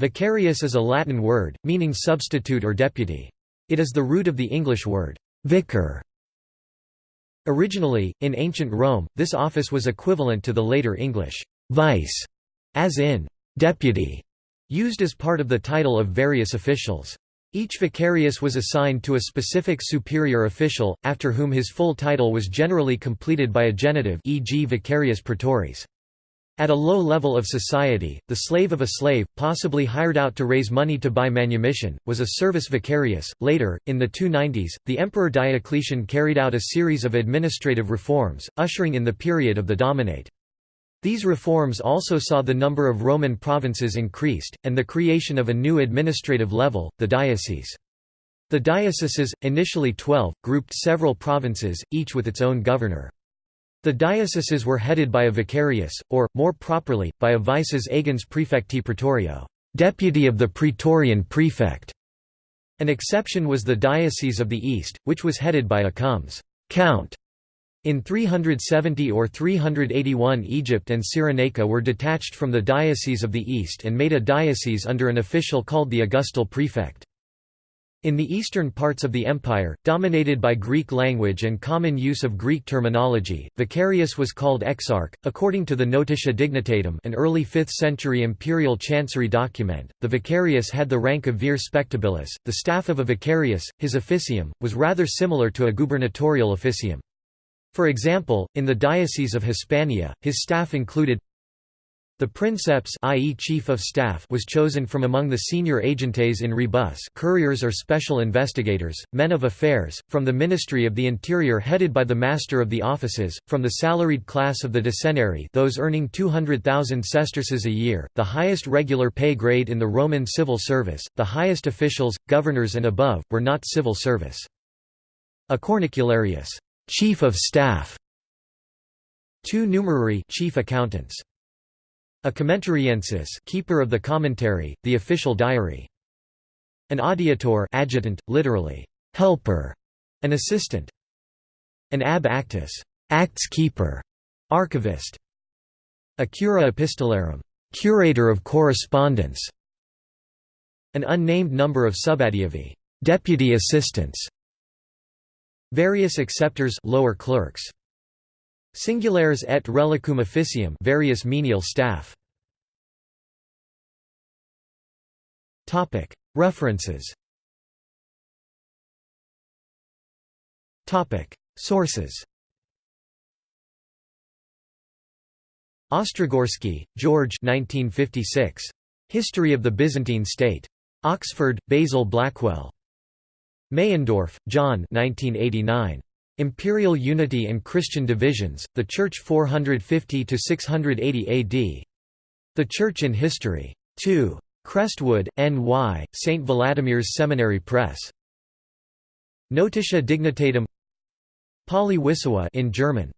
Vicarius is a Latin word, meaning substitute or deputy. It is the root of the English word, vicar. Originally, in ancient Rome, this office was equivalent to the later English, vice, as in, deputy, used as part of the title of various officials. Each vicarius was assigned to a specific superior official, after whom his full title was generally completed by a genitive e.g. vicarius praetoris. At a low level of society, the slave of a slave, possibly hired out to raise money to buy manumission, was a servus vicarius. Later, in the 290s, the Emperor Diocletian carried out a series of administrative reforms, ushering in the period of the Dominate. These reforms also saw the number of Roman provinces increased, and the creation of a new administrative level, the diocese. The dioceses, initially twelve, grouped several provinces, each with its own governor. The dioceses were headed by a vicarius, or, more properly, by a vices agens praefecti praetorio deputy of the praetorian prefect". An exception was the Diocese of the East, which was headed by a comes count. In 370 or 381 Egypt and Cyrenaica were detached from the Diocese of the East and made a diocese under an official called the Augustal prefect. In the eastern parts of the empire, dominated by Greek language and common use of Greek terminology, vicarius was called exarch. According to the Notitia Dignitatum, an early 5th century imperial chancery document, the vicarius had the rank of vir spectabilis. The staff of a vicarius, his officium, was rather similar to a gubernatorial officium. For example, in the Diocese of Hispania, his staff included the princeps i.e. chief of staff was chosen from among the senior agentes in rebus couriers or special investigators, men of affairs, from the Ministry of the Interior headed by the master of the offices, from the salaried class of the ducenarii those earning 200,000 sesterces a year, the highest regular pay grade in the Roman civil service, the highest officials, governors and above, were not civil service. A cornicularius chief of staff, two numerarii chief accountants, a commentariensis keeper of the commentary, the official diary, an adiutor adjutant, literally helper, an assistant, an ab actis acts keeper, archivist, a cura epistolarum curator of correspondence, an unnamed number of subadiuvae deputy assistants, Various acceptors lower clerks. Singulares et reliquum officium various menial staff. References Sources Ostrogorsky, George 1956. History of the Byzantine State. Oxford, Basil Blackwell. Meyendorff, John 1989. Imperial Unity and Christian Divisions, The Church 450–680 AD. The Church in History. 2. Crestwood, N.Y., St. Vladimir's Seminary Press. Notitia Dignitatum Pauly-Wissowa in German